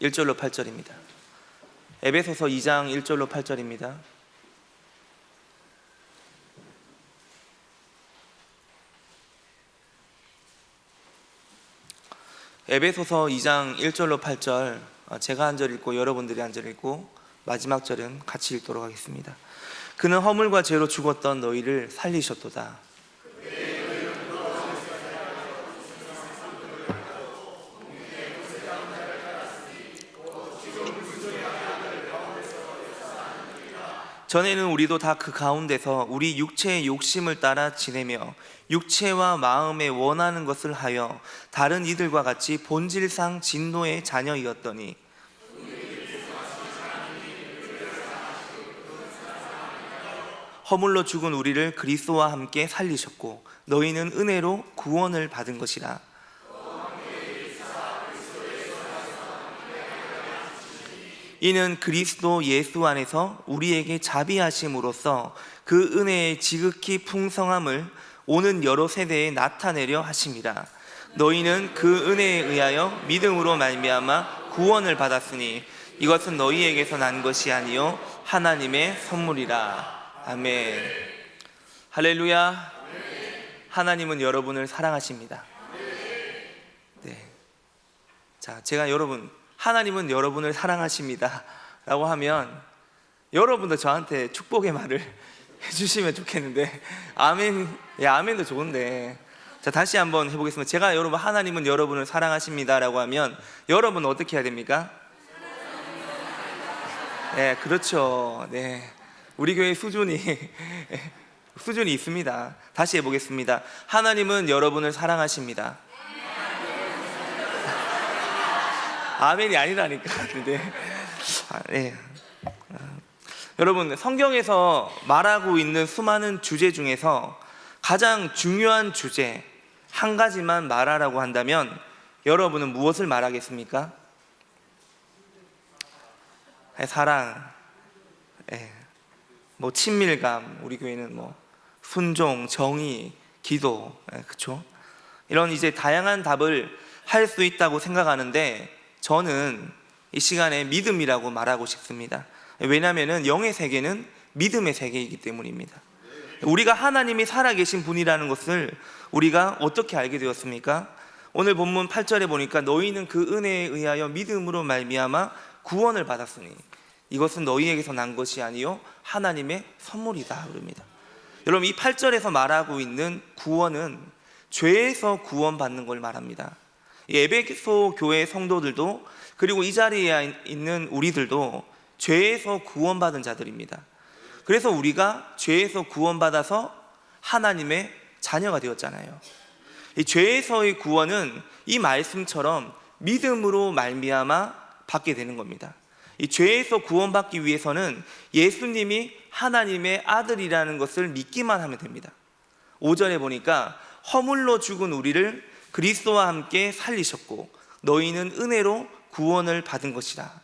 1절로 8절입니다. 에베소서 2장 1절로 8절입니다. 에베소서 2장 1절로 8절 어, 제가 한 절 읽고 여러분들이 한 절 읽고 마지막 절은 같이 읽도록 하겠습니다. 그는 허물과 죄로 죽었던 너희를 살리셨도다. 전에는 우리도 다 그 가운데서 우리 육체의 욕심을 따라 지내며 육체와 마음에 원하는 것을 하여 다른 이들과 같이 본질상 진노의 자녀이었더니 허물로 죽은 우리를 그리스도와 함께 살리셨고 너희는 은혜로 구원을 받은 것이라 이는 그리스도 예수 안에서 우리에게 자비하심으로써 그 은혜의 지극히 풍성함을 오는 여러 세대에 나타내려 하심이라 너희는 그 은혜에 의하여 믿음으로 말미암아 구원을 받았으니 이것은 너희에게서 난 것이 아니요 하나님의 선물이라. 아멘. 할렐루야. 하나님은 여러분을 사랑하십니다. 네. 자 제가 여러분 하나님은 여러분을 사랑하십니다. 라고 하면 여러분도 저한테 축복의 말을 해주시면 좋겠는데. 아멘, 예, 아멘도 좋은데. 자 다시 한번 해보겠습니다. 제가 여러분 하나님은 여러분을 사랑하십니다. 라고 하면 여러분은 어떻게 해야 됩니까? 네 그렇죠. 네. 우리 교회 수준이 수준이 있습니다. 다시 해보겠습니다. 하나님은 여러분을 사랑하십니다 아멘이 아니라니까. 근데 아, 네. 아, 여러분 성경에서 말하고 있는 수많은 주제 중에서 가장 중요한 주제 한 가지만 말하라고 한다면 여러분은 무엇을 말하겠습니까? 네, 사랑, 네. 뭐 친밀감, 우리 교회는 뭐 순종, 정의, 기도, 네, 그렇죠? 이런 이제 다양한 답을 할 수 있다고 생각하는데 저는 이 시간에 믿음이라고 말하고 싶습니다. 왜냐하면 영의 세계는 믿음의 세계이기 때문입니다. 우리가 하나님이 살아계신 분이라는 것을 우리가 어떻게 알게 되었습니까? 오늘 본문 8절에 보니까 너희는 그 은혜에 의하여 믿음으로 말미암아 구원을 받았으니 이것은 너희에게서 난 것이 아니요 하나님의 선물이다 그럽니다. 여러분 이 8절에서 말하고 있는 구원은 죄에서 구원받는 걸 말합니다 에베소 교회 성도들도 그리고 이 자리에 있는 우리들도 죄에서 구원받은 자들입니다. 그래서 우리가 죄에서 구원받아서 하나님의 자녀가 되었잖아요. 이 죄에서의 구원은 이 말씀처럼 믿음으로 말미암아 받게 되는 겁니다. 이 죄에서 구원받기 위해서는 예수님이 하나님의 아들이라는 것을 믿기만 하면 됩니다. 5절에 보니까 허물로 죽은 우리를 그리스도와 함께 살리셨고 너희는 은혜로 구원을 받은 것이다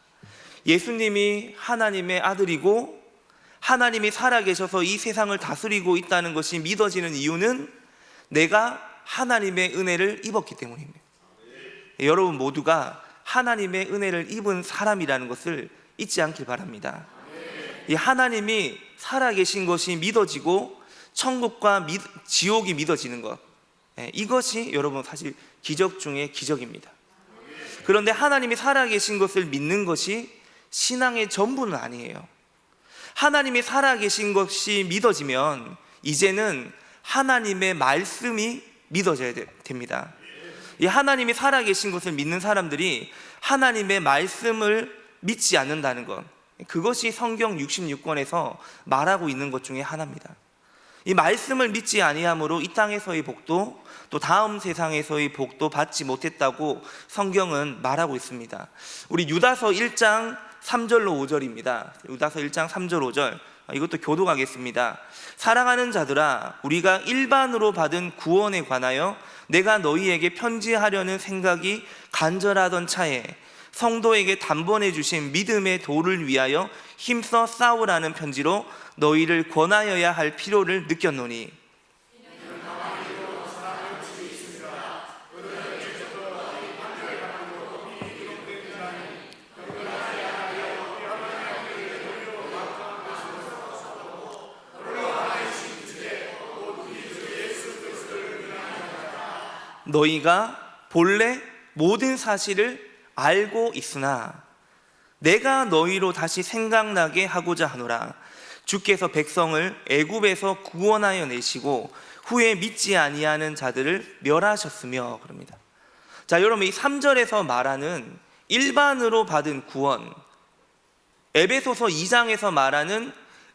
예수님이 하나님의 아들이고 하나님이 살아계셔서 이 세상을 다스리고 있다는 것이 믿어지는 이유는 내가 하나님의 은혜를 입었기 때문입니다. 여러분 모두가 하나님의 은혜를 입은 사람이라는 것을 잊지 않길 바랍니다. 이 하나님이 살아계신 것이 믿어지고 천국과 지옥이 믿어지는 것 예, 이것이 여러분 사실 기적 중의 기적입니다. 그런데 하나님이 살아계신 것을 믿는 것이 신앙의 전부는 아니에요. 하나님이 살아계신 것이 믿어지면 이제는 하나님의 말씀이 믿어져야 됩니다. 이 하나님이 살아계신 것을 믿는 사람들이 하나님의 말씀을 믿지 않는다는 것 그것이 성경 66권에서 말하고 있는 것 중에 하나입니다 이 말씀을 믿지 아니함으로 이 땅에서의 복도 또 다음 세상에서의 복도 받지 못했다고 성경은 말하고 있습니다. 우리 유다서 1장 3절로 5절입니다. 유다서 1장 3절 5절. 이것도 교도하겠습니다. 사랑하는 자들아 우리가 일반으로 받은 구원에 관하여 내가 너희에게 편지하려는 생각이 간절하던 차에 성도에게 단번에 주신 믿음의 도를 위하여 힘써 싸우라는 편지로 너희를 권하여야 할 필요를 느꼈노니. 너희가 본래 모든 사실을 알고 있으나 내가 너희로 다시 생각나게 하고자 하노라. 주께서 백성을 애굽에서 구원하여 내시고 후에 믿지 아니하는 자들을 멸하셨으며 그럽니다. 자, 여러분 이 3절에서 말하는 일반으로 받은 구원 에베소서 2장에서 말하는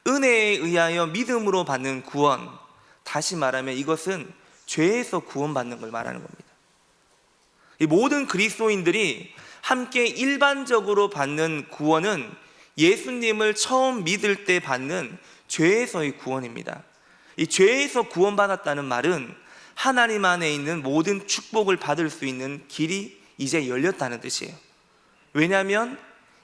은혜에 의하여 믿음으로 받는 구원 다시 말하면 이것은 죄에서 구원받는 걸 말하는 겁니다. 이 모든 그리스도인들이 함께 일반적으로 받는 구원은 예수님을 처음 믿을 때 받는 죄에서의 구원입니다. 이 죄에서 구원받았다는 말은 하나님 안에 있는 모든 축복을 받을 수 있는 길이 이제 열렸다는 뜻이에요. 왜냐하면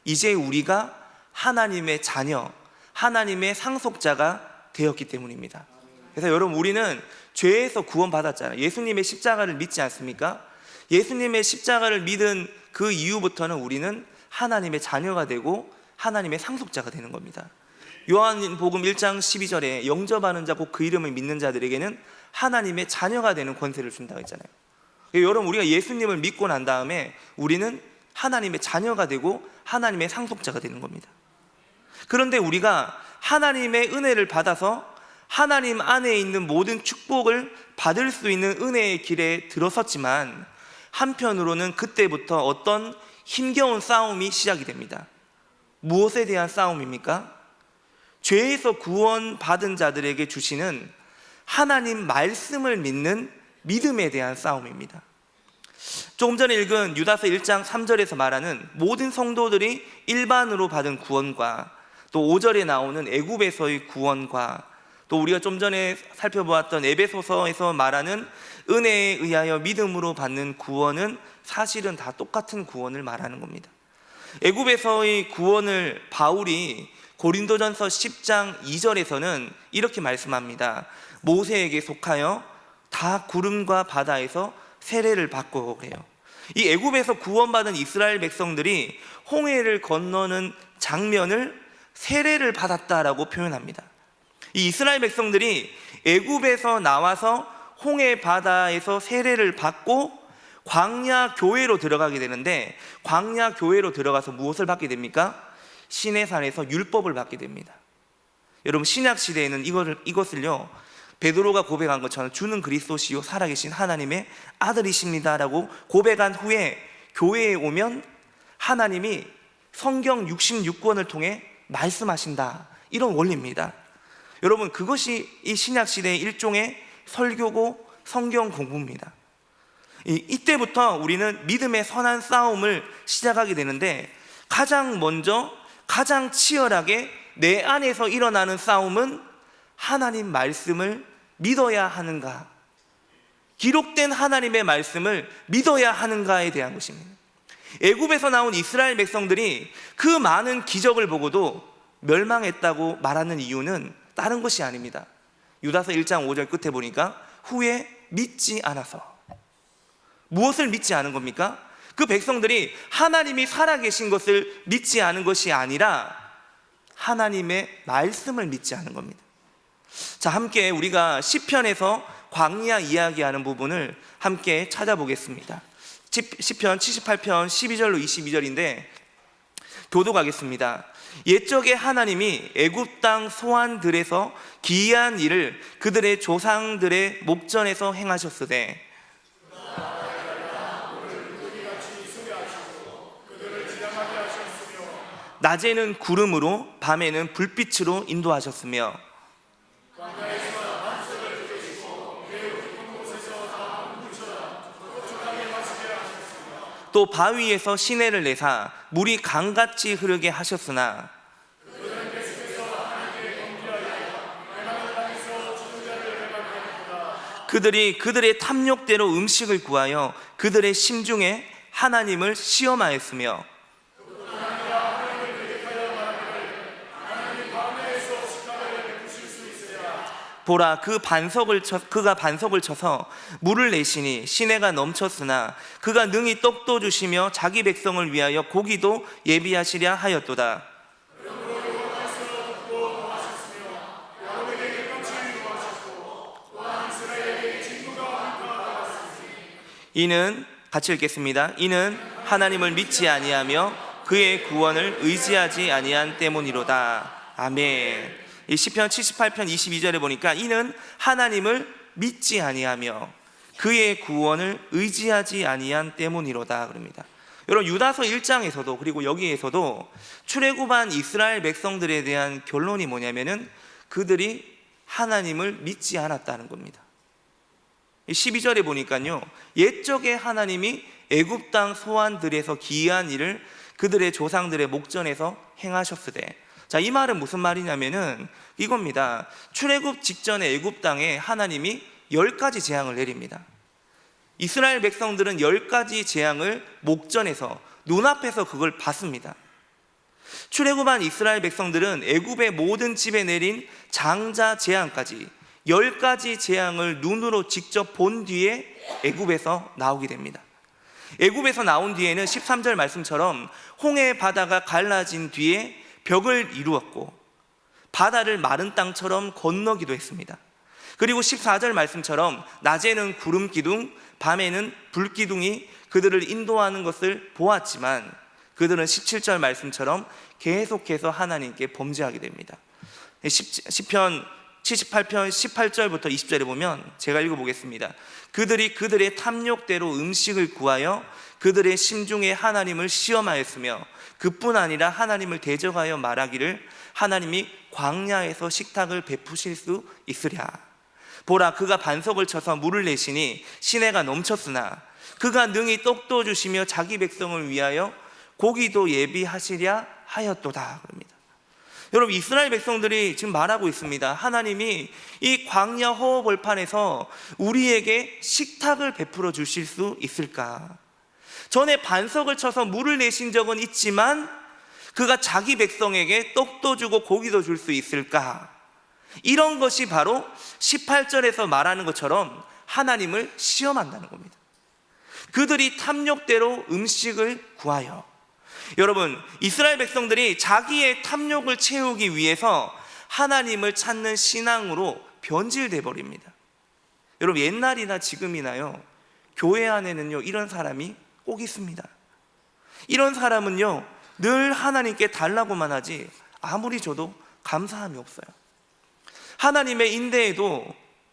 이제 우리가 하나님의 자녀, 하나님의 상속자가 되었기 때문입니다. 그래서 여러분 우리는 죄에서 구원받았잖아요. 예수님의 십자가를 믿지 않습니까? 예수님의 십자가를 믿은 그 이후부터는 우리는 하나님의 자녀가 되고 하나님의 상속자가 되는 겁니다. 요한복음 1장 12절에 영접하는 자 곧 그 이름을 믿는 자들에게는 하나님의 자녀가 되는 권세를 준다고 했잖아요. 여러분 우리가 예수님을 믿고 난 다음에 우리는 하나님의 자녀가 되고 하나님의 상속자가 되는 겁니다. 그런데 우리가 하나님의 은혜를 받아서 하나님 안에 있는 모든 축복을 받을 수 있는 은혜의 길에 들어섰지만 한편으로는 그때부터 어떤 힘겨운 싸움이 시작이 됩니다. 무엇에 대한 싸움입니까? 죄에서 구원받은 자들에게 주시는 하나님 말씀을 믿는 믿음에 대한 싸움입니다. 조금 전에 읽은 유다서 1장 3절에서 말하는 모든 성도들이 일반으로 받은 구원과 또 5절에 나오는 애굽에서의 구원과 또 우리가 좀 전에 살펴보았던 에베소서에서 말하는 은혜에 의하여 믿음으로 받는 구원은 사실은 다 똑같은 구원을 말하는 겁니다. 애굽에서의 구원을 바울이 고린도전서 10장 2절에서는 이렇게 말씀합니다. 모세에게 속하여 다 구름과 바다에서 세례를 받고 그래요. 이 애굽에서 구원받은 이스라엘 백성들이 홍해를 건너는 장면을 세례를 받았다라고 표현합니다. 이 이스라엘 백성들이 애굽에서 나와서 홍해 바다에서 세례를 받고 광야 교회로 들어가게 되는데 광야 교회로 들어가서 무엇을 받게 됩니까? 시내산에서 율법을 받게 됩니다. 여러분 신약 시대에는 이것을 이것을요 베드로가 고백한 것처럼 주는 그리스도시요 살아계신 하나님의 아들이십니다 라고 고백한 후에 교회에 오면 하나님이 성경 66권을 통해 말씀하신다 이런 원리입니다. 여러분 그것이 이 신약 시대의 일종의 설교고 성경 공부입니다. 이, 이때부터 우리는 믿음의 선한 싸움을 시작하게 되는데 가장 먼저 가장 치열하게 내 안에서 일어나는 싸움은 하나님 말씀을 믿어야 하는가? 기록된 하나님의 말씀을 믿어야 하는가에 대한 것입니다. 애굽에서 나온 이스라엘 백성들이 그 많은 기적을 보고도 멸망했다고 말하는 이유는 다른 것이 아닙니다. 유다서 1장 5절 끝에 보니까 후에 믿지 않아서 무엇을 믿지 않은 겁니까? 그 백성들이 하나님이 살아계신 것을 믿지 않은 것이 아니라 하나님의 말씀을 믿지 않은 겁니다. 자 함께 우리가 시편에서 광야 이야기하는 부분을 함께 찾아보겠습니다. 시편 78편 12절로 22절인데 교도가겠습니다. 옛적에 하나님이 애굽 땅 소환들에서 기이한 일을 그들의 조상들의 목전에서 행하셨으되 낮에는 구름으로 밤에는 불빛으로 인도하셨으며 또 바위에서 시내를 내사 물이 강같이 흐르게 하셨으나 그들이 그들의 탐욕대로 음식을 구하여 그들의 심중에 하나님을 시험하였으며 보라 그 반석을 쳐, 그가 반석을 쳐서 물을 내시니 시내가 넘쳤으나 그가 능히 떡도 주시며 자기 백성을 위하여 고기도 예비하시랴 하였도다 이는 같이 읽겠습니다. 이는 하나님을 믿지 아니하며 그의 구원을 의지하지 아니한 때문이로다. 아멘. 이 시편 78편 22절에 보니까 이는 하나님을 믿지 아니하며 그의 구원을 의지하지 아니한 때문이로다 그럽니다. 여러분 유다서 1장에서도 그리고 여기에서도 출애굽한 이스라엘 백성들에 대한 결론이 뭐냐면은 그들이 하나님을 믿지 않았다는 겁니다. 12절에 보니까요. 옛적에 하나님이 애굽 땅 소환들에서 기이한 일을 그들의 조상들의 목전에서 행하셨으되 자, 이 말은 무슨 말이냐면은 이겁니다. 출애굽 직전에 애굽 땅에 하나님이 열 가지 재앙을 내립니다. 이스라엘 백성들은 열 가지 재앙을 목전에서 눈앞에서 그걸 봤습니다. 출애굽한 이스라엘 백성들은 애굽의 모든 집에 내린 장자 재앙까지 열 가지 재앙을 눈으로 직접 본 뒤에 애굽에서 나오게 됩니다. 애굽에서 나온 뒤에는 13절 말씀처럼 홍해 바다가 갈라진 뒤에 벽을 이루었고 바다를 마른 땅처럼 건너기도 했습니다. 그리고 14절 말씀처럼 낮에는 구름 기둥, 밤에는 불 기둥이 그들을 인도하는 것을 보았지만 그들은 17절 말씀처럼 계속해서 하나님께 범죄하게 됩니다. 10편 78편 18절부터 20절에 보면 제가 읽어보겠습니다. 그들이 그들의 탐욕대로 음식을 구하여 그들의 심중에 하나님을 시험하였으며 그뿐 아니라 하나님을 대적하여 말하기를 하나님이 광야에서 식탁을 베푸실 수 있으랴. 보라 그가 반석을 쳐서 물을 내시니 시내가 넘쳤으나 그가 능히 떡도 주시며 자기 백성을 위하여 고기도 예비하시랴 하였도다 그럽니다. 여러분 이스라엘 백성들이 지금 말하고 있습니다. 하나님이 이 광야 허허 벌판에서 우리에게 식탁을 베풀어 주실 수 있을까? 전에 반석을 쳐서 물을 내신 적은 있지만 그가 자기 백성에게 떡도 주고 고기도 줄 수 있을까? 이런 것이 바로 18절에서 말하는 것처럼 하나님을 시험한다는 겁니다. 그들이 탐욕대로 음식을 구하여 여러분, 이스라엘 백성들이 자기의 탐욕을 채우기 위해서 하나님을 찾는 신앙으로 변질돼 버립니다. 여러분, 옛날이나 지금이나요, 교회 안에는요, 이런 사람이 꼭 있습니다. 이런 사람은요, 늘 하나님께 달라고만 하지 아무리 줘도 감사함이 없어요. 하나님의 인내에도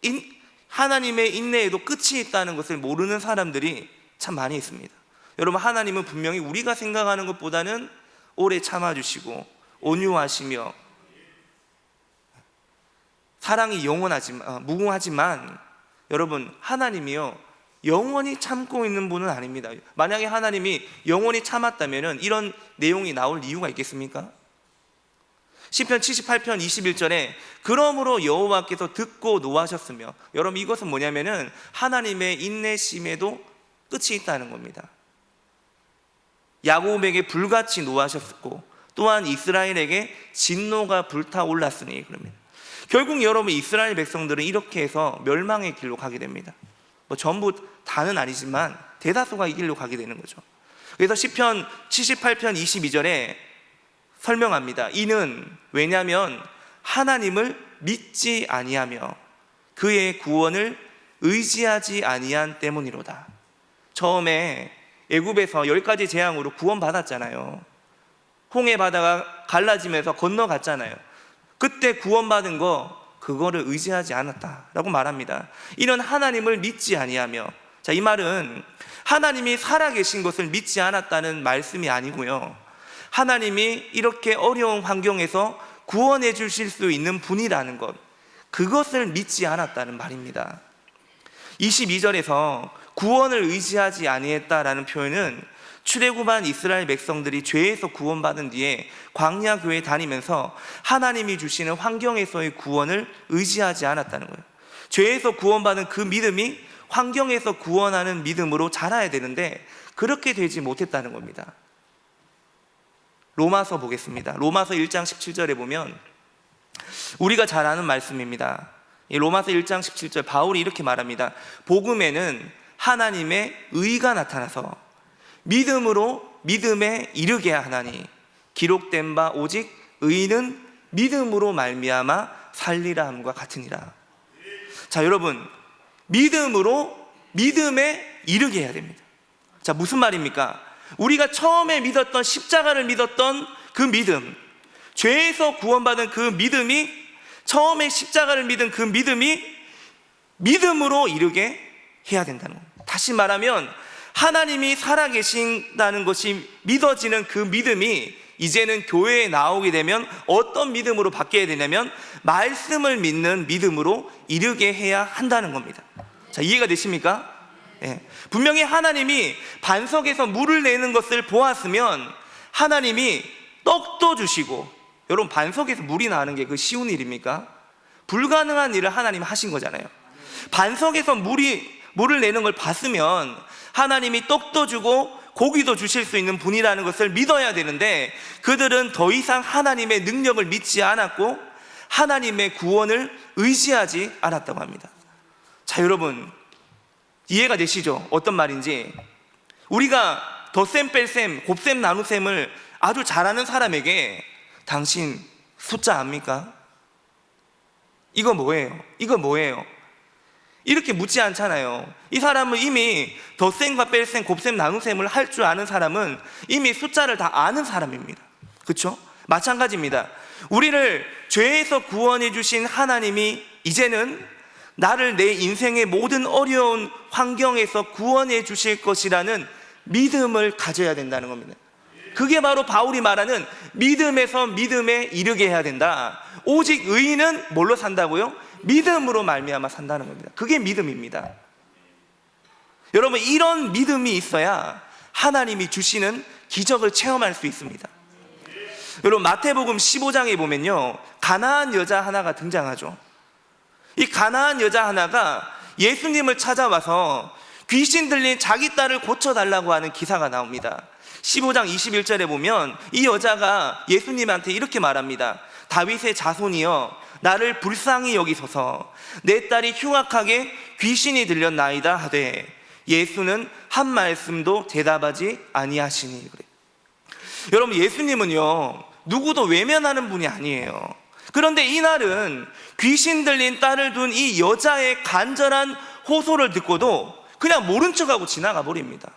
인, 하나님의 인내에도 끝이 있다는 것을 모르는 사람들이 참 많이 있습니다. 여러분 하나님은 분명히 우리가 생각하는 것보다는 오래 참아주시고 온유하시며 사랑이 영원하지만 어, 무궁하지만 여러분 하나님이요 영원히 참고 있는 분은 아닙니다. 만약에 하나님이 영원히 참았다면 이런 내용이 나올 이유가 있겠습니까? 시편 78편 21절에 그러므로 여호와께서 듣고 노하셨으며 여러분 이것은 뭐냐면 은 하나님의 인내심에도 끝이 있다는 겁니다. 야곱에게 불같이 노하셨고 또한 이스라엘에게 진노가 불타올랐으니 그러면 결국 여러분 이스라엘 백성들은 이렇게 해서 멸망의 길로 가게 됩니다. 뭐 전부 다는 아니지만 대다수가 이 길로 가게 되는 거죠. 그래서 시편 78편 22절에 설명합니다. 이는 왜냐하면 하나님을 믿지 아니하며 그의 구원을 의지하지 아니한 때문이로다. 처음에 애굽에서 열 가지 재앙으로 구원받았잖아요. 홍해 바다가 갈라지면서 건너갔잖아요. 그때 구원받은 거 그거를 의지하지 않았다라고 말합니다. 이런 하나님을 믿지 아니하며 자, 이 말은 하나님이 살아계신 것을 믿지 않았다는 말씀이 아니고요. 하나님이 이렇게 어려운 환경에서 구원해 주실 수 있는 분이라는 것, 그것을 믿지 않았다는 말입니다. 22절에서 구원을 의지하지 아니했다라는 표현은 출애굽한 이스라엘 백성들이 죄에서 구원받은 뒤에 광야 교회 다니면서 하나님이 주시는 환경에서의 구원을 의지하지 않았다는 거예요. 죄에서 구원받은 그 믿음이 환경에서 구원하는 믿음으로 자라야 되는데 그렇게 되지 못했다는 겁니다. 로마서 보겠습니다. 로마서 1장 17절에 보면 우리가 잘 아는 말씀입니다. 로마서 1장 17절 바울이 이렇게 말합니다. 복음에는 하나님의 의가 나타나서 믿음으로 믿음에 이르게 하나니 기록된 바 오직 의는 믿음으로 말미암아 살리라 함과 같으니라. 자, 여러분 믿음으로 믿음에 이르게 해야 됩니다. 자, 무슨 말입니까? 우리가 처음에 믿었던 십자가를 믿었던 그 믿음, 죄에서 구원받은 그 믿음이 처음에 십자가를 믿은 그 믿음이 믿음으로 이르게 해야 된다는 겁니다. 다시 말하면 하나님이 살아계신다는 것이 믿어지는 그 믿음이 이제는 교회에 나오게 되면 어떤 믿음으로 바뀌어야 되냐면 말씀을 믿는 믿음으로 이르게 해야 한다는 겁니다. 자, 이해가 되십니까? 예. 분명히 하나님이 반석에서 물을 내는 것을 보았으면 하나님이 떡도 주시고 여러분 반석에서 물이 나는 게 그 쉬운 일입니까? 불가능한 일을 하나님 하신 거잖아요. 반석에서 물이 물을 내는 걸 봤으면 하나님이 떡도 주고 고기도 주실 수 있는 분이라는 것을 믿어야 되는데 그들은 더 이상 하나님의 능력을 믿지 않았고 하나님의 구원을 의지하지 않았다고 합니다. 자, 여러분 이해가 되시죠? 어떤 말인지 우리가 덧셈 뺄셈 곱셈 나눗셈을 아주 잘하는 사람에게 당신 숫자 압니까? 이거 뭐예요? 이거 뭐예요? 이렇게 묻지 않잖아요. 이 사람은 이미 덧셈과 뺄셈, 곱셈, 나눗셈을 할 줄 아는 사람은 이미 숫자를 다 아는 사람입니다. 그렇죠? 마찬가지입니다. 우리를 죄에서 구원해 주신 하나님이 이제는 나를 내 인생의 모든 어려운 환경에서 구원해 주실 것이라는 믿음을 가져야 된다는 겁니다. 그게 바로 바울이 말하는 믿음에서 믿음에 이르게 해야 된다. 오직 의인은 뭘로 산다고요? 믿음으로 말미암아 산다는 겁니다. 그게 믿음입니다. 여러분 이런 믿음이 있어야 하나님이 주시는 기적을 체험할 수 있습니다. 여러분 마태복음 15장에 보면요 가나안 여자 하나가 등장하죠. 이 가나안 여자 하나가 예수님을 찾아와서 귀신 들린 자기 딸을 고쳐달라고 하는 기사가 나옵니다. 15장 21절에 보면 이 여자가 예수님한테 이렇게 말합니다. 다윗의 자손이여 나를 불쌍히 여기소서 내 딸이 흉악하게 귀신이 들렸나이다 하되 예수는 한 말씀도 대답하지 아니하시니 그래. 여러분 예수님은요 누구도 외면하는 분이 아니에요. 그런데 이날은 귀신 들린 딸을 둔 이 여자의 간절한 호소를 듣고도 그냥 모른 척하고 지나가 버립니다.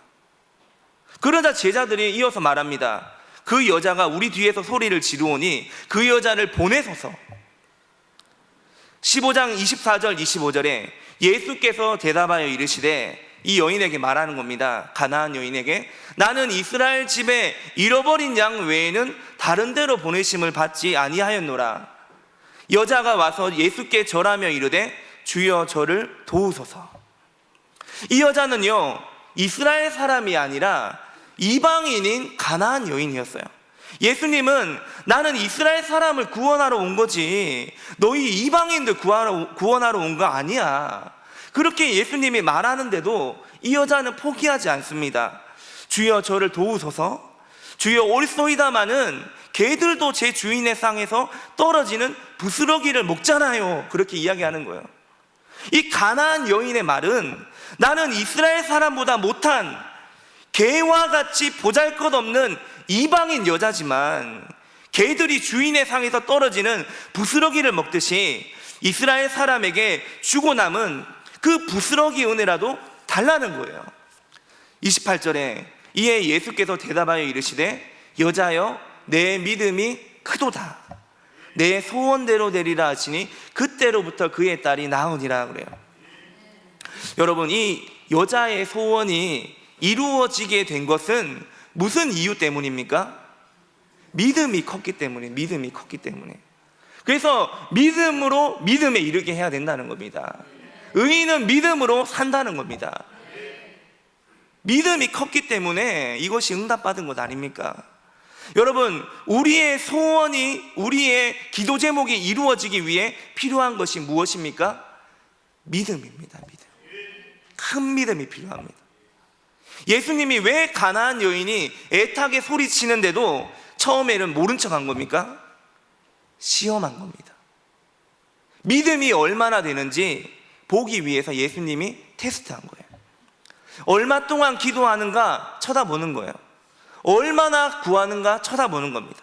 그러자 제자들이 이어서 말합니다. 그 여자가 우리 뒤에서 소리를 지르오니 그 여자를 보내소서. 15장 24절 25절에 예수께서 대답하여 이르시되 이 여인에게 말하는 겁니다. 가나안 여인에게 나는 이스라엘 집에 잃어버린 양 외에는 다른 데로 보내심을 받지 아니하였노라. 여자가 와서 예수께 절하며 이르되 주여 저를 도우소서. 이 여자는요 이스라엘 사람이 아니라 이방인인 가나안 여인이었어요. 예수님은 나는 이스라엘 사람을 구원하러 온 거지 너희 이방인들 구하러, 구원하러 온 거 아니야. 그렇게 예수님이 말하는데도 이 여자는 포기하지 않습니다. 주여 저를 도우소서. 주여 올소이다마는 개들도 제 주인의 상에서 떨어지는 부스러기를 먹잖아요. 그렇게 이야기하는 거예요. 이 가나안 여인의 말은 나는 이스라엘 사람보다 못한 개와 같이 보잘것없는 이방인 여자지만 개들이 주인의 상에서 떨어지는 부스러기를 먹듯이 이스라엘 사람에게 주고 남은 그 부스러기 은혜라도 달라는 거예요. 28절에 이에 예수께서 대답하여 이르시되 여자여 내 믿음이 크도다. 내 소원대로 되리라 하시니 그때로부터 그의 딸이 나으니라 그래요. 여러분 이 여자의 소원이 이루어지게 된 것은 무슨 이유 때문입니까? 믿음이 컸기 때문에 믿음이 컸기 때문에 그래서 믿음으로 믿음에 이르게 해야 된다는 겁니다 의인은 믿음으로 산다는 겁니다 믿음이 컸기 때문에 이것이 응답받은 것 아닙니까? 여러분 우리의 소원이 우리의 기도 제목이 이루어지기 위해 필요한 것이 무엇입니까? 믿음입니다 믿음 큰 믿음이 필요합니다 예수님이 왜 가나안 여인이 애타게 소리치는데도 처음에는 모른 척한 겁니까? 시험한 겁니다. 믿음이 얼마나 되는지 보기 위해서 예수님이 테스트한 거예요. 얼마 동안 기도하는가 쳐다보는 거예요. 얼마나 구하는가 쳐다보는 겁니다.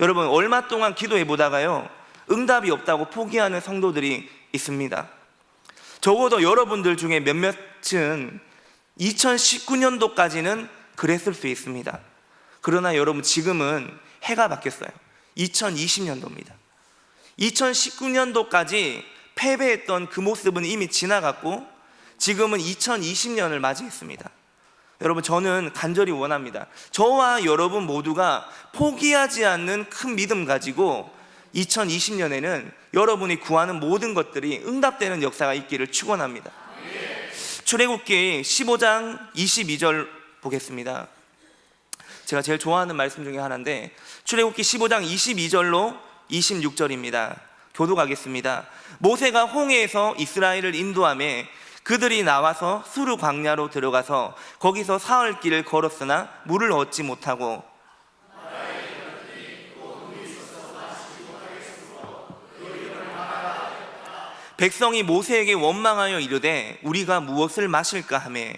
여러분, 얼마 동안 기도해 보다가요, 응답이 없다고 포기하는 성도들이 있습니다. 적어도 여러분들 중에 몇몇은 2019년도까지는 그랬을 수 있습니다. 그러나 여러분 지금은 해가 바뀌었어요. 2020년도입니다. 2019년도까지 패배했던 그 모습은 이미 지나갔고 지금은 2020년을 맞이했습니다. 여러분 저는 간절히 원합니다. 저와 여러분 모두가 포기하지 않는 큰 믿음 가지고 2020년에는 여러분이 구하는 모든 것들이 응답되는 역사가 있기를 축원합니다. 출애굽기 15장 22절 보겠습니다. 제가 제일 좋아하는 말씀 중에 하나인데 출애굽기 15장 22절로 26절입니다. 교도가겠습니다. 모세가 홍해에서 이스라엘을 인도함에 그들이 나와서 수르 광야로 들어가서 거기서 사흘 길을 걸었으나 물을 얻지 못하고 백성이 모세에게 원망하여 이르되 우리가 무엇을 마실까 하매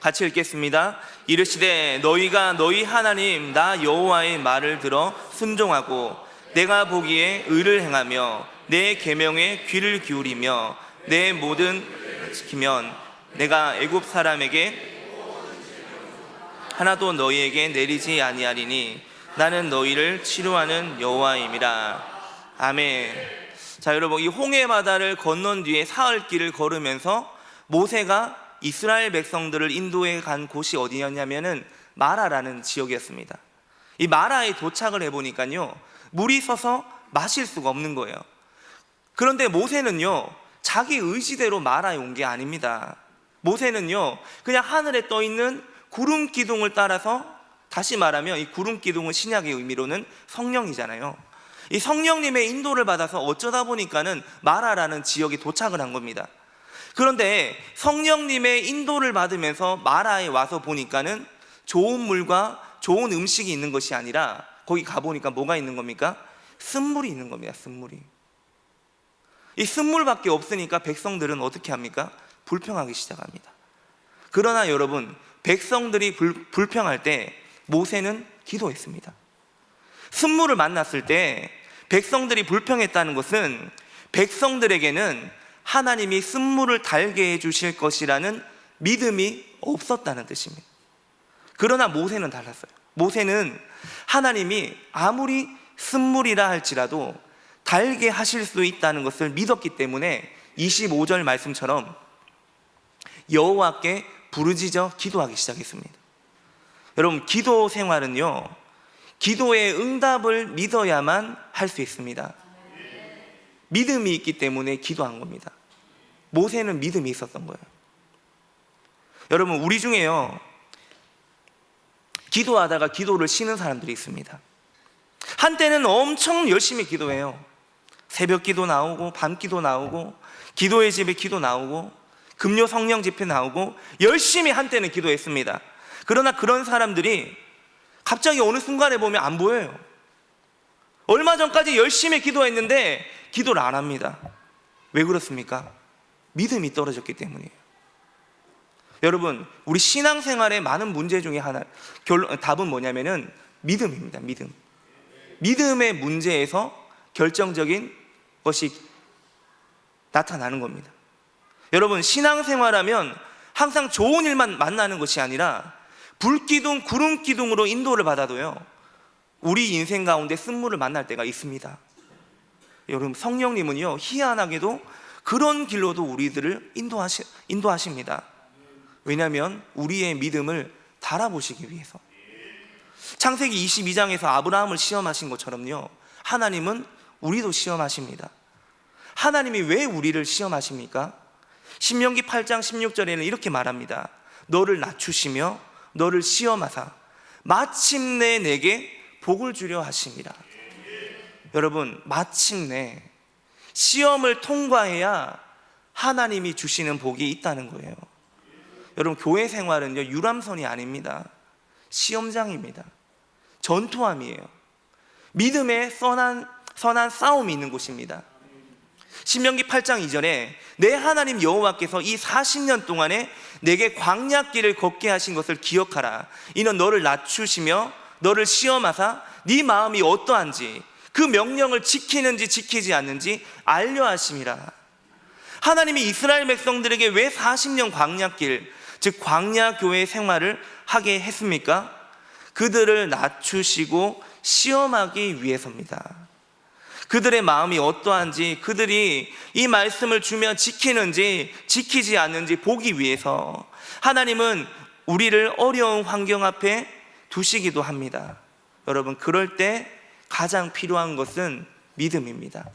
같이 읽겠습니다. 이르시되 너희가 너희 하나님 나 여호와의 말을 들어 순종하고 내가 보기에 의를 행하며 내 계명에 귀를 기울이며 내 모든 지키면 내가 애굽 사람에게 하나도 너희에게 내리지 아니하리니 나는 너희를 치료하는 여호와임이라. 아멘. 자, 여러분 이 홍해 바다를 건넌 뒤에 사흘 길을 걸으면서 모세가 이스라엘 백성들을 인도해 간 곳이 어디였냐면은 마라라는 지역이었습니다. 이 마라에 도착을 해 보니까요. 물이 서서 마실 수가 없는 거예요. 그런데 모세는요. 자기 의지대로 마라에 온게 아닙니다. 모세는요. 그냥 하늘에 떠 있는 구름 기둥을 따라서 다시 말하면 이 구름 기둥은 신약의 의미로는 성령이잖아요. 이 성령님의 인도를 받아서 어쩌다 보니까는 마라라는 지역에 도착을 한 겁니다. 그런데 성령님의 인도를 받으면서 마라에 와서 보니까는 좋은 물과 좋은 음식이 있는 것이 아니라 거기 가보니까 뭐가 있는 겁니까? 쓴물이 있는 겁니다. 쓴물이. 이 쓴물밖에 없으니까 백성들은 어떻게 합니까? 불평하기 시작합니다. 그러나 여러분, 백성들이 불, 불평할 때 모세는 기도했습니다. 쓴물을 만났을 때 백성들이 불평했다는 것은 백성들에게는 하나님이 쓴물을 달게 해 주실 것이라는 믿음이 없었다는 뜻입니다. 그러나 모세는 달랐어요. 모세는 하나님이 아무리 쓴물이라 할지라도 달게 하실 수 있다는 것을 믿었기 때문에 25절 말씀처럼 여호와께 부르짖어 기도하기 시작했습니다. 여러분 기도 생활은요 기도의 응답을 믿어야만 할 수 있습니다. 믿음이 있기 때문에 기도한 겁니다. 모세는 믿음이 있었던 거예요. 여러분 우리 중에요 기도하다가 기도를 쉬는 사람들이 있습니다. 한때는 엄청 열심히 기도해요. 새벽 기도 나오고 밤 기도 나오고 기도의 집에 기도 나오고 금요 성령 집회 나오고 열심히 한때는 기도했습니다. 그러나 그런 사람들이 갑자기 어느 순간에 보면 안 보여요. 얼마 전까지 열심히 기도했는데 기도를 안 합니다. 왜 그렇습니까? 믿음이 떨어졌기 때문이에요. 여러분, 우리 신앙생활의 많은 문제 중에 하나, 결론, 답은 뭐냐면은 믿음입니다. 믿음. 믿음의 문제에서 결정적인 것이 나타나는 겁니다. 여러분, 신앙생활하면 항상 좋은 일만 만나는 것이 아니라 불기둥, 구름기둥으로 인도를 받아도요, 우리 인생 가운데 쓴물을 만날 때가 있습니다. 여러분, 성령님은요, 희한하게도 그런 길로도 우리들을 인도하시, 인도하십니다. 왜냐하면 우리의 믿음을 달아보시기 위해서. 창세기 22장에서 아브라함을 시험하신 것처럼요, 하나님은 우리도 시험하십니다. 하나님이 왜 우리를 시험하십니까? 신명기 8장 16절에는 이렇게 말합니다. 너를 낮추시며 너를 시험하사 마침내 내게 복을 주려 하십니다. 여러분, 마침내 시험을 통과해야 하나님이 주시는 복이 있다는 거예요. 여러분, 교회 생활은요, 유람선이 아닙니다. 시험장입니다. 전투함이에요. 믿음의 선한, 선한 싸움이 있는 곳입니다. 신명기 8장 이전에 내 하나님 여호와께서 이 40년 동안에 내게 광야길을 걷게 하신 것을 기억하라. 이는 너를 낮추시며 너를 시험하사 네 마음이 어떠한지 그 명령을 지키는지 지키지 않는지 알려 하심이라. 하나님이 이스라엘 백성들에게 왜 40년 광야길, 즉 광야 교회 생활을 하게 했습니까? 그들을 낮추시고 시험하기 위해서입니다. 그들의 마음이 어떠한지 그들이 이 말씀을 주면 지키는지 지키지 않는지 보기 위해서 하나님은 우리를 어려운 환경 앞에 두시기도 합니다. 여러분, 그럴 때 가장 필요한 것은 믿음입니다.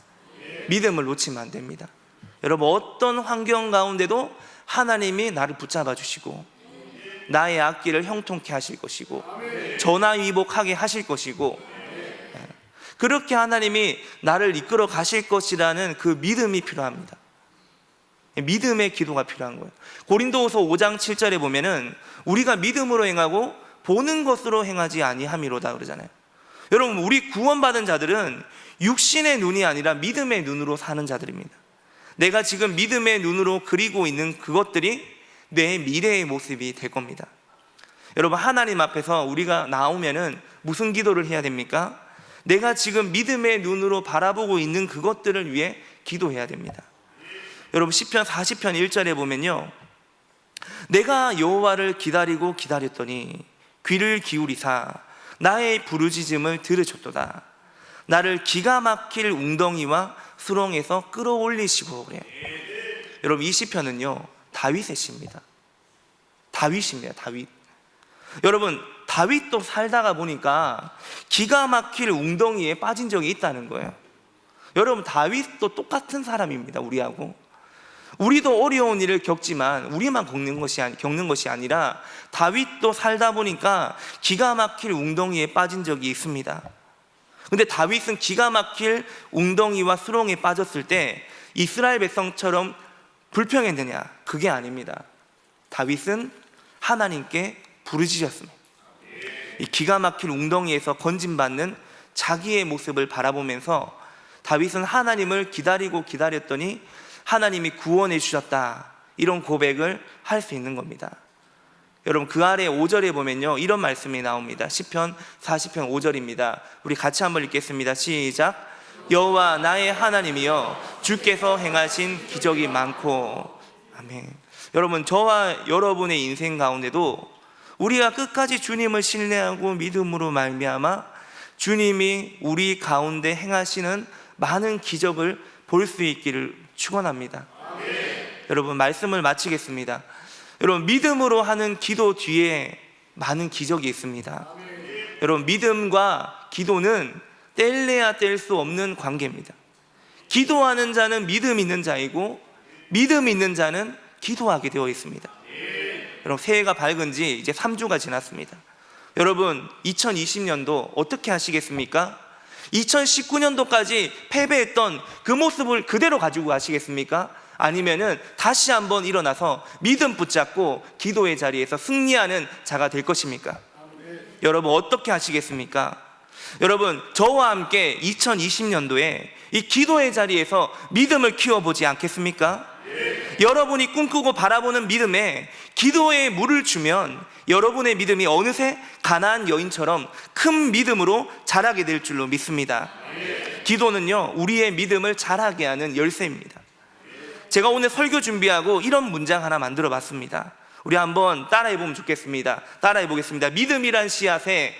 믿음을 놓치면 안 됩니다. 여러분, 어떤 환경 가운데도 하나님이 나를 붙잡아 주시고 나의 앞길을 형통케 하실 것이고 전화위복하게 하실 것이고 그렇게 하나님이 나를 이끌어 가실 것이라는 그 믿음이 필요합니다. 믿음의 기도가 필요한 거예요. 고린도후서 5장 7절에 보면은 우리가 믿음으로 행하고 보는 것으로 행하지 아니함이로다 그러잖아요. 여러분, 우리 구원받은 자들은 육신의 눈이 아니라 믿음의 눈으로 사는 자들입니다. 내가 지금 믿음의 눈으로 그리고 있는 그것들이 내 미래의 모습이 될 겁니다. 여러분, 하나님 앞에서 우리가 나오면은 무슨 기도를 해야 됩니까? 내가 지금 믿음의 눈으로 바라보고 있는 그것들을 위해 기도해야 됩니다. 여러분 시편 40편 1절에 보면요. 내가 여호와를 기다리고 기다렸더니 귀를 기울이사 나의 부르짖음을 들으셨도다. 나를 기가 막힐 웅덩이와 수렁에서 끌어올리시고 그래요. 여러분 이 시편은요. 다윗의 시입니다. 다윗입니다. 다윗. 여러분 다윗도 살다가 보니까 기가 막힐 웅덩이에 빠진 적이 있다는 거예요. 여러분 다윗도 똑같은 사람입니다. 우리하고. 우리도 어려운 일을 겪지만 우리만 겪는 것이 아니, 겪는 것이 아니라 다윗도 살다 보니까 기가 막힐 웅덩이에 빠진 적이 있습니다. 근데 다윗은 기가 막힐 웅덩이와 수렁에 빠졌을 때 이스라엘 백성처럼 불평했느냐? 그게 아닙니다. 다윗은 하나님께 부르짖었습니다. 이 기가 막힐 웅덩이에서 건진받는 자기의 모습을 바라보면서 다윗은 하나님을 기다리고 기다렸더니 하나님이 구원해 주셨다. 이런 고백을 할 수 있는 겁니다. 여러분 그 아래 5절에 보면요. 이런 말씀이 나옵니다. 시편 40편 5절입니다. 우리 같이 한번 읽겠습니다. 시작. 여호와 나의 하나님이여 주께서 행하신 기적이 많고 아멘. 여러분 저와 여러분의 인생 가운데도 우리가 끝까지 주님을 신뢰하고 믿음으로 말미암아 주님이 우리 가운데 행하시는 많은 기적을 볼 수 있기를 축원합니다. 여러분 말씀을 마치겠습니다. 여러분 믿음으로 하는 기도 뒤에 많은 기적이 있습니다. 여러분 믿음과 기도는 뗄래야 뗄 수 없는 관계입니다. 기도하는 자는 믿음 있는 자이고 믿음 있는 자는 기도하게 되어 있습니다. 여러분 새해가 밝은 지 이제 3주가 지났습니다. 여러분 2020년도 어떻게 하시겠습니까? 2019년도까지 패배했던 그 모습을 그대로 가지고 가시겠습니까? 아니면은 다시 한번 일어나서 믿음 붙잡고 기도의 자리에서 승리하는 자가 될 것입니까? 여러분 어떻게 하시겠습니까? 여러분 저와 함께 2020년도에 이 기도의 자리에서 믿음을 키워보지 않겠습니까? 여러분이 꿈꾸고 바라보는 믿음에 기도에 물을 주면 여러분의 믿음이 어느새 가나안 여인처럼 큰 믿음으로 자라게 될 줄로 믿습니다. 기도는요 우리의 믿음을 자라게 하는 열쇠입니다. 제가 오늘 설교 준비하고 이런 문장 하나 만들어 봤습니다. 우리 한번 따라해 보면 좋겠습니다. 따라해 보겠습니다. 믿음이란 씨앗에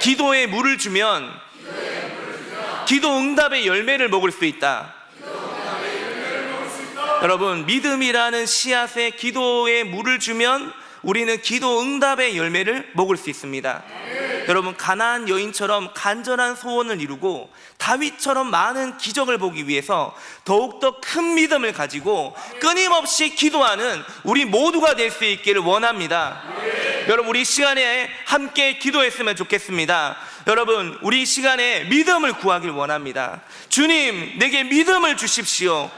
기도에 물을 주면 기도 응답의 열매를 먹을 수 있다. 여러분 믿음이라는 씨앗에 기도에 물을 주면 우리는 기도 응답의 열매를 먹을 수 있습니다. 여러분 가나안 여인처럼 간절한 소원을 이루고 다윗처럼 많은 기적을 보기 위해서 더욱더 큰 믿음을 가지고 끊임없이 기도하는 우리 모두가 될 수 있기를 원합니다. 여러분 우리 시간에 함께 기도했으면 좋겠습니다. 여러분 우리 시간에 믿음을 구하길 원합니다. 주님 내게 믿음을 주십시오.